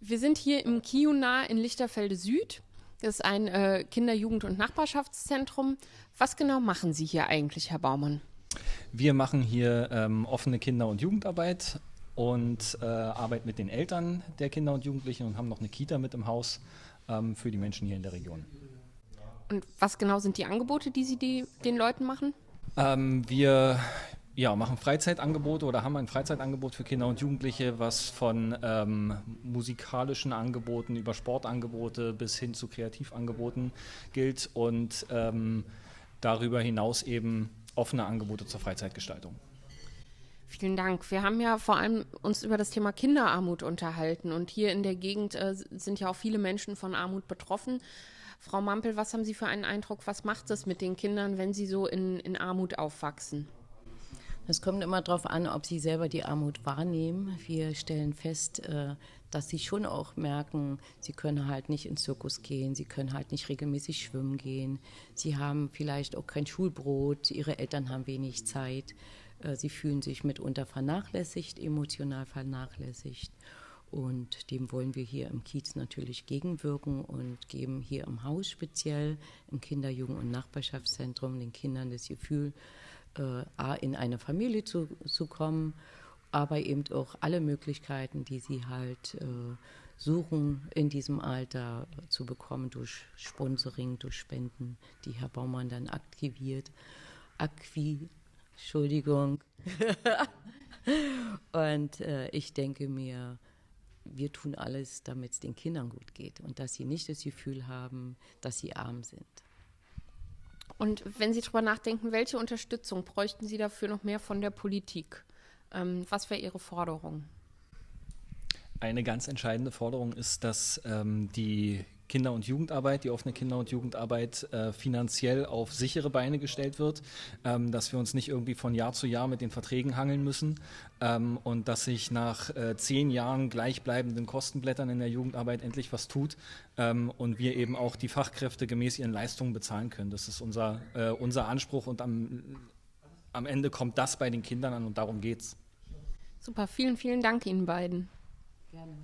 Wir sind hier im Kiuna in Lichterfelde Süd. Das ist ein äh, Kinder-, Jugend- und Nachbarschaftszentrum. Was genau machen Sie hier eigentlich, Herr Baumann? Wir machen hier ähm, offene Kinder- und Jugendarbeit und äh, arbeiten mit den Eltern der Kinder und Jugendlichen und haben noch eine Kita mit im Haus ähm, für die Menschen hier in der Region. Und was genau sind die Angebote, die Sie die, den Leuten machen? Ähm, wir ja, machen Freizeitangebote oder haben ein Freizeitangebot für Kinder und Jugendliche, was von ähm, musikalischen Angeboten über Sportangebote bis hin zu Kreativangeboten gilt und ähm, darüber hinaus eben offene Angebote zur Freizeitgestaltung. Vielen Dank. Wir haben ja vor allem uns über das Thema Kinderarmut unterhalten und hier in der Gegend äh, sind ja auch viele Menschen von Armut betroffen. Frau Mampel, was haben Sie für einen Eindruck? Was macht es mit den Kindern, wenn sie so in, in Armut aufwachsen? Es kommt immer darauf an, ob sie selber die Armut wahrnehmen. Wir stellen fest, äh, dass sie schon auch merken, sie können halt nicht ins Zirkus gehen, sie können halt nicht regelmäßig schwimmen gehen, sie haben vielleicht auch kein Schulbrot, ihre Eltern haben wenig Zeit, äh, sie fühlen sich mitunter vernachlässigt, emotional vernachlässigt. Und dem wollen wir hier im Kiez natürlich gegenwirken und geben hier im Haus speziell im Kinder-, Jugend- und Nachbarschaftszentrum den Kindern das Gefühl, äh, in eine Familie zu, zu kommen, aber eben auch alle Möglichkeiten, die sie halt äh, suchen, in diesem Alter zu bekommen durch Sponsoring, durch Spenden, die Herr Baumann dann aktiviert. Akqui, Entschuldigung. und äh, ich denke mir, wir tun alles, damit es den Kindern gut geht und dass sie nicht das Gefühl haben, dass sie arm sind. Und wenn Sie darüber nachdenken, welche Unterstützung bräuchten Sie dafür noch mehr von der Politik? Ähm, was wäre Ihre Forderung? Eine ganz entscheidende Forderung ist, dass ähm, die Kinder- und Jugendarbeit, die offene Kinder- und Jugendarbeit äh, finanziell auf sichere Beine gestellt wird, ähm, dass wir uns nicht irgendwie von Jahr zu Jahr mit den Verträgen hangeln müssen ähm, und dass sich nach äh, zehn Jahren gleichbleibenden Kostenblättern in der Jugendarbeit endlich was tut ähm, und wir eben auch die Fachkräfte gemäß ihren Leistungen bezahlen können. Das ist unser, äh, unser Anspruch und am, am Ende kommt das bei den Kindern an und darum geht's. Super, vielen, vielen Dank Ihnen beiden. Gerne.